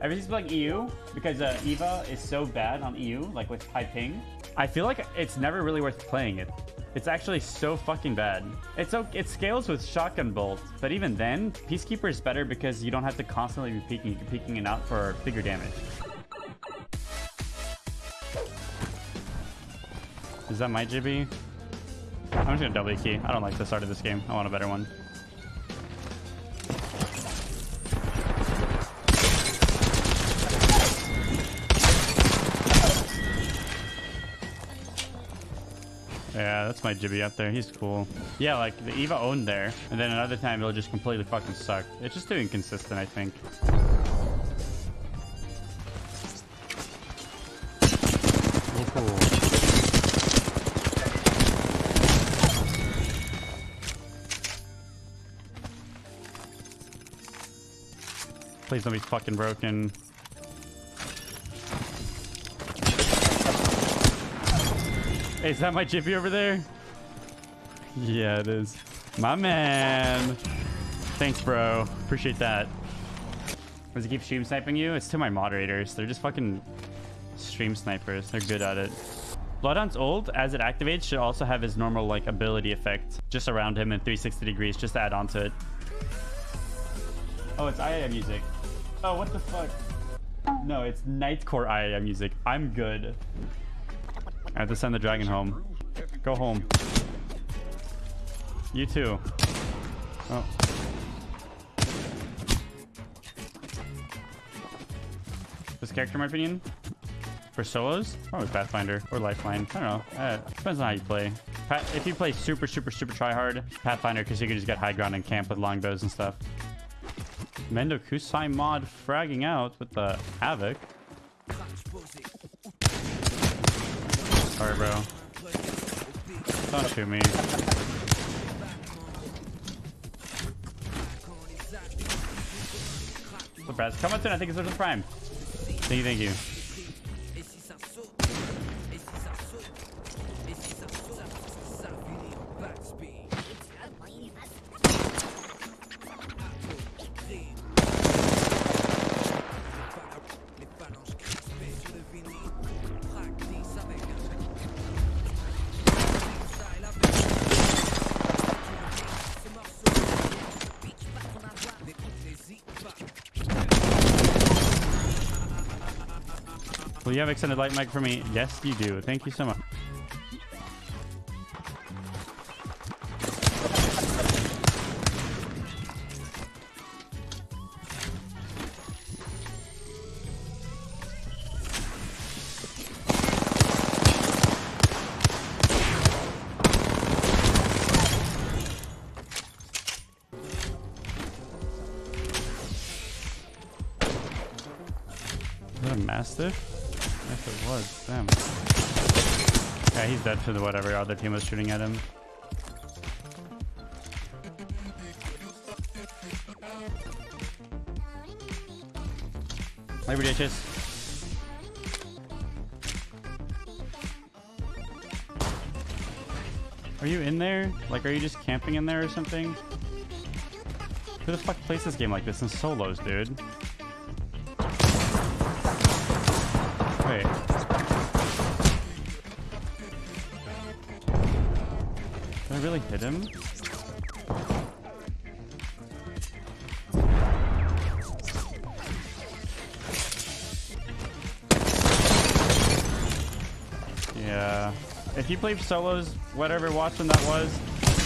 Ever since playing EU, because uh, Eva is so bad on EU, like with high ping, I feel like it's never really worth playing it. It's actually so fucking bad. It's so it scales with shotgun bolt, but even then, Peacekeeper is better because you don't have to constantly be peeking, peeking it out for bigger damage. Is that my Jibby? I'm just gonna double key. I don't like the start of this game. I want a better one. That's my Jibby up there. He's cool. Yeah, like the Eva owned there, and then another time it'll just completely fucking suck. It's just too inconsistent, I think. Please don't be fucking broken. Hey, is that my Jiffy over there? Yeah, it is. My man. Thanks, bro. Appreciate that. Does he keep stream sniping you? It's to my moderators. They're just fucking stream snipers. They're good at it. Bloodhound's ult, as it activates, should also have his normal like ability effect just around him in 360 degrees, just to add on to it. Oh, it's EDM music. Oh, what the fuck? No, it's Nightcore EDM music. I'm good. I have to send the dragon home. Go home. You too. Oh. This character, in my opinion, for solos, probably Pathfinder or Lifeline. I don't know. Uh, depends on how you play. if you play super, super, super try hard, Pathfinder, because you can just get high ground and camp with longbows and stuff. Mendo Kusai mod fragging out with the Havoc. Sorry, bro. Don't shoot me. Surprise. Come on soon. I think it's Prime. Thank you, thank you. Will you have extended light mag for me? Yes, you do. Thank you so much. Mastiff? Yes, it was. Damn. Yeah, he's dead to the whatever other team was shooting at him. Labor ditches. Are you in there? Like, are you just camping in there or something? Who the fuck plays this game like this in solos, dude? Did I really hit him? Yeah. If you play solos, whatever Wattson that was,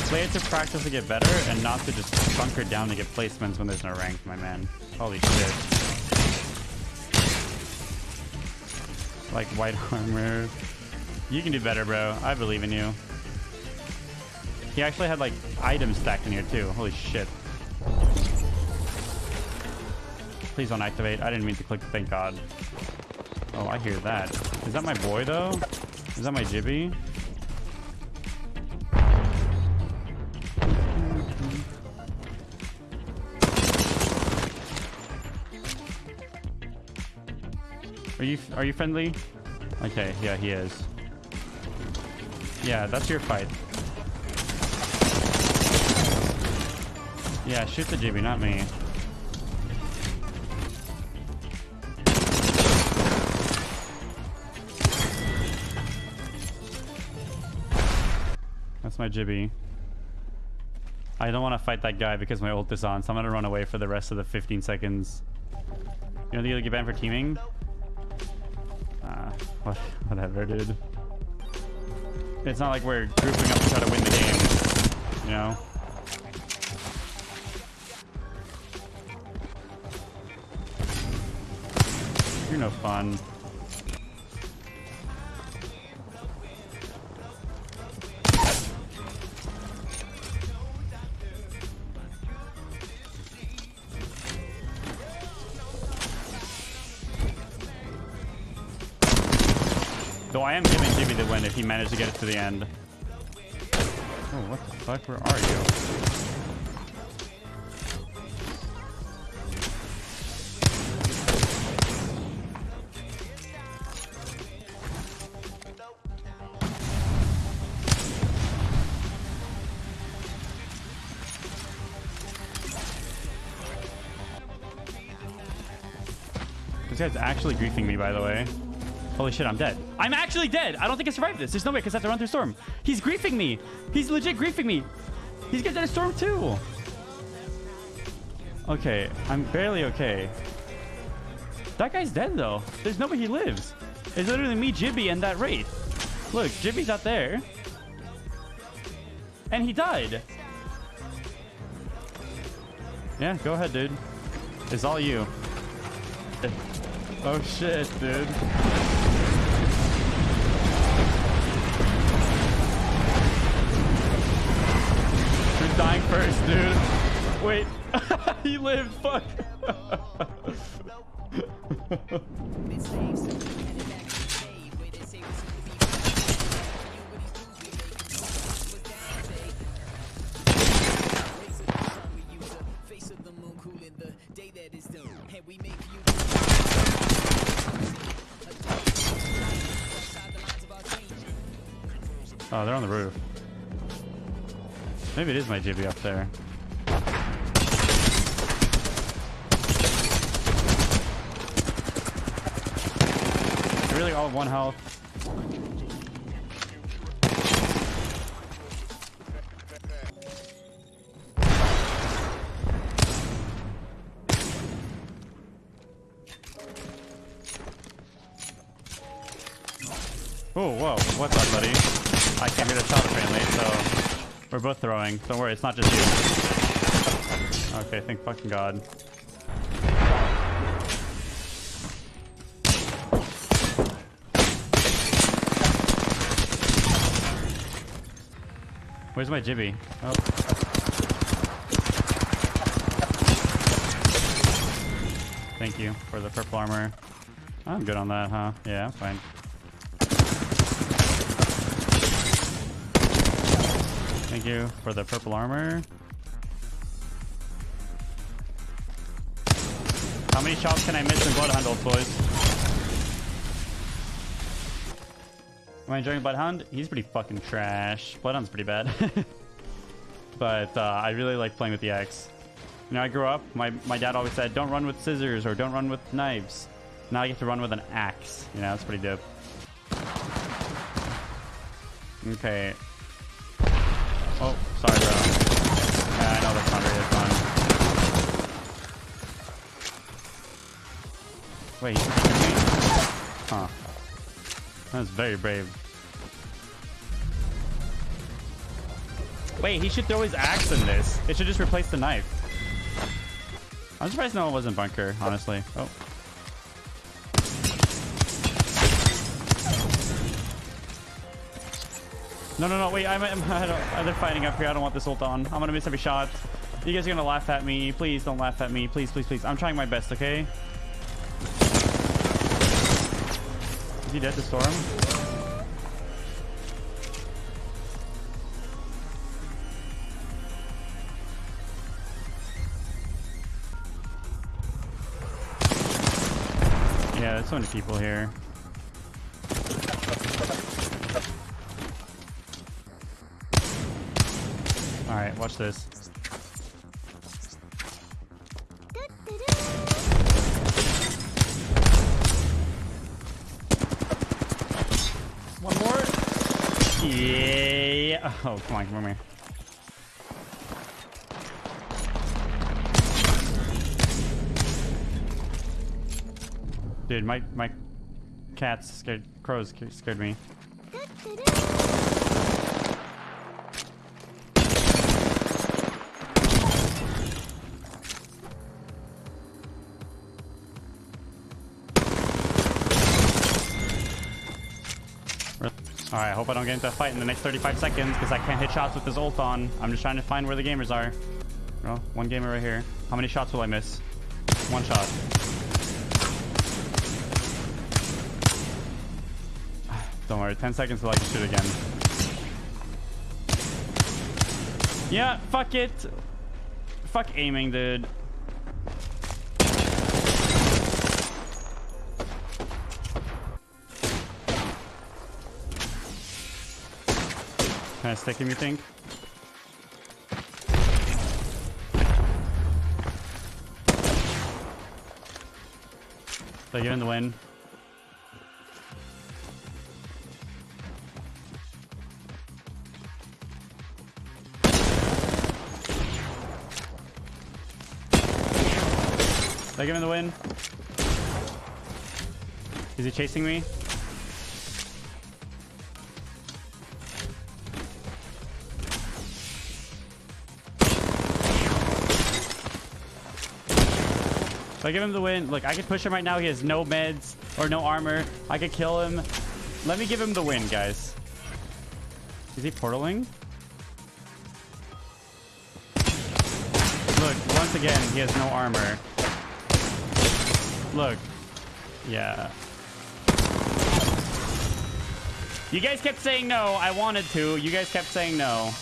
play it to practice to get better and not to just bunker down to get placements when there's no rank, my man. Holy shit. Like white armor. You can do better, bro. I believe in you. He actually had like items stacked in here too. Holy shit. Please don't activate. I didn't mean to click. Thank God. Oh, I hear that. Is that my boy though? Is that my Jibby? Are you are you friendly? Okay, yeah, he is. Yeah, that's your fight. Yeah, shoot the jibby, not me. That's my jibby. I don't want to fight that guy because my ult is on, so I'm going to run away for the rest of the 15 seconds. You know the other you'll get banned for teaming? What, whatever, dude. It's not like we're grouping up to try to win the game, you know? You're no fun. He managed to get it to the end. Oh, what the fuck? Where are you? This guy's actually griefing me, by the way. Holy shit, I'm dead. I'm actually dead. I don't think I survived this. There's no way because I have to run through storm. He's griefing me. He's legit griefing me. He's getting a storm too. Okay, I'm barely okay. That guy's dead though. There's no way he lives. It's literally me, Jibby, and that Wraith. Look, Jibby's out there. And he died. Yeah, go ahead, dude. It's all you. Oh shit, dude. First, dude? Wait. he lived, fuck. Oh, they're on the roof. Maybe it is my Jibby up there. Really all one health. Oh, whoa. What's up, buddy? I came here to shot apparently, so we're both throwing. Don't worry, it's not just you. Okay, thank fucking god. Where's my Jibby? Oh. Thank you for the purple armor. I'm good on that, huh? Yeah, I'm fine. Thank you for the purple armor. How many shots can I miss in Bloodhound, ult boys? Am I enjoying Bloodhound? He's pretty fucking trash. Bloodhound's pretty bad. but uh, I really like playing with the axe. You know, I grew up, my, my dad always said, don't run with scissors or don't run with knives. Now I get to run with an axe. You know, that's pretty dope. Okay. Oh, sorry, bro. Yeah, I know that's not really fun. Wait, he's me? Huh. That's very brave. Wait, he should throw his axe in this. It should just replace the knife. I'm surprised no one was in bunker, honestly. Oh. No, no, no, wait, I'm, I'm, I don't, uh, they're fighting up here. I don't want this ult on. I'm gonna miss every shot. You guys are gonna laugh at me. Please don't laugh at me. Please, please, please. I'm trying my best, okay? Is he dead to storm? Yeah, there's so many people here. Alright, watch this. One more. Yeah. Oh, come on, come here. Dude, my my cats scared crows scared me. Alright, I hope I don't get into a fight in the next 35 seconds because I can't hit shots with this ult on. I'm just trying to find where the gamers are. One gamer right here. How many shots will I miss? One shot. Don't worry, 10 seconds till I can shoot again. Yeah, fuck it. Fuck aiming, dude. Stick him, you think? You're in the win. Give him the win? Is he chasing me? If I give him the win, look, I could push him right now. He has no meds or no armor. I could kill him. Let me give him the win, guys. Is he portaling? Look, once again, he has no armor. Look. Yeah. You guys kept saying no. I wanted to. You guys kept saying no.